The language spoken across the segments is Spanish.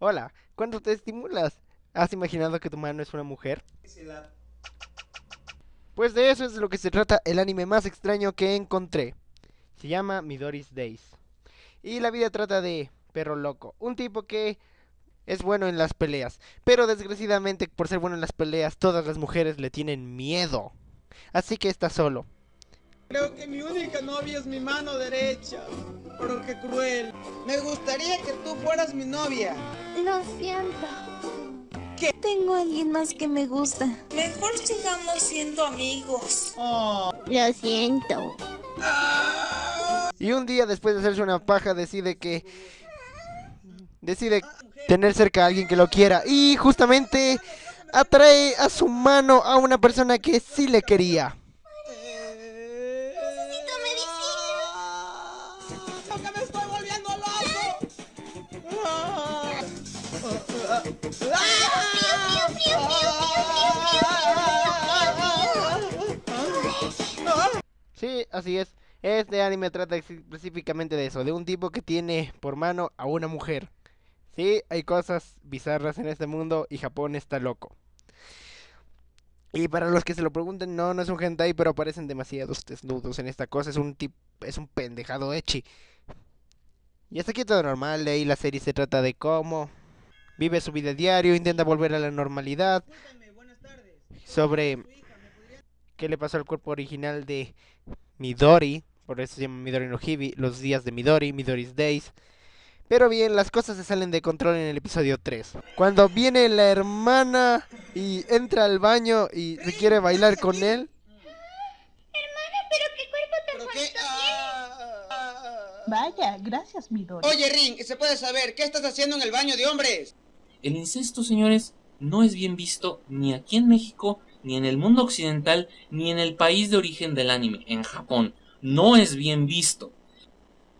Hola, ¿cuándo te estimulas? ¿Has imaginado que tu mano es una mujer? Pues de eso es de lo que se trata el anime más extraño que encontré. Se llama Midori's Days. Y la vida trata de Perro Loco, un tipo que es bueno en las peleas. Pero desgraciadamente por ser bueno en las peleas todas las mujeres le tienen miedo. Así que está solo. Creo que mi única novia es mi mano derecha. Pero qué cruel. Me gustaría que tú fueras mi novia. Lo siento. ¿Qué? Tengo a alguien más que me gusta. Mejor sigamos siendo amigos. Oh. Lo siento. Y un día después de hacerse una paja decide que... Decide tener cerca a alguien que lo quiera. Y justamente atrae a su mano a una persona que sí le quería. ¡Que me estoy volviendo loco! Sí, así es. Este anime trata específicamente de eso, de un tipo que tiene por mano a una mujer. Sí, hay cosas bizarras en este mundo y Japón está loco. Y para los que se lo pregunten, no, no es un hentai, pero aparecen demasiados desnudos en esta cosa. Es un tip, es un pendejado echi. Y hasta aquí todo normal, ahí la serie se trata de cómo vive su vida diario, intenta volver a la normalidad. Sobre Su hija, ¿me podría- qué le pasó al cuerpo original de Midori, por eso se llama Midori no Hibi, los días de Midori, Midori's Days. Pero bien, las cosas se salen de control en el episodio 3. Cuando viene la hermana y entra al baño y se quiere bailar con él. ¿Pero qué? Ah, ah. Vaya, gracias, Midori. Oye, Ring, ¿se puede saber qué estás haciendo en el baño de hombres? El incesto, señores, no es bien visto ni aquí en México, ni en el mundo occidental, ni en el país de origen del anime, en Japón. No es bien visto.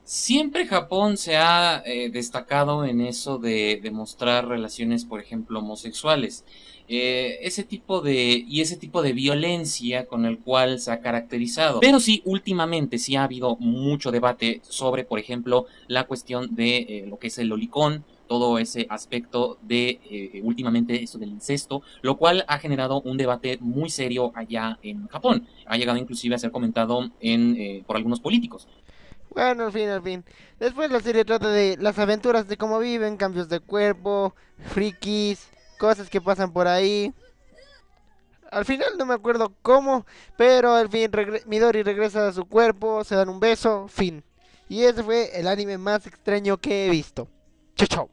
Siempre Japón se ha eh, destacado en eso de demostrar relaciones, por ejemplo, homosexuales. Eh, ese tipo de y ese tipo de violencia con el cual se ha caracterizado. Pero sí, últimamente sí ha habido mucho debate sobre, por ejemplo, la cuestión de eh, lo que es el lolicón, todo ese aspecto de últimamente esto del incesto, lo cual ha generado un debate muy serio allá en Japón. Ha llegado inclusive a ser comentado en, por algunos políticos. Bueno, al fin, al fin. Después la serie trata de las aventuras de cómo viven, cambios de cuerpo, frikis, cosas que pasan por ahí. Al final no me acuerdo cómo, pero al fin regre- Midori regresa a su cuerpo, se dan un beso, fin. Y ese fue el anime más extraño que he visto. Chau, chau.